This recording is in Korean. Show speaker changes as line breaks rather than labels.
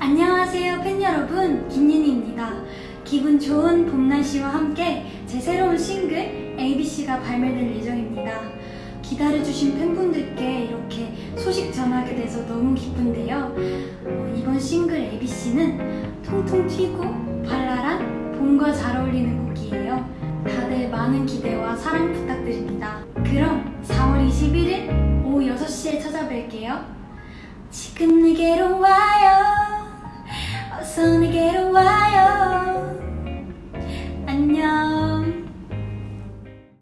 안녕하세요 팬 여러분. 김윤희입니다. 기분 좋은 봄 날씨와 함께 제 새로운 싱글 ABC가 발매될 예정입니다. 기다려주신 팬분들께 이렇게 소식 전하게 돼서 너무 기쁜데요. 어, 이번 싱글 ABC는 통통 튀고 발랄한 봄과 잘 어울리는 곡이에요. 다들 많은 기대와 사랑 부탁드립니다. 그럼 4월 21일 오후 6시에 찾아뵐게요. 지금 내게로 와 to get away.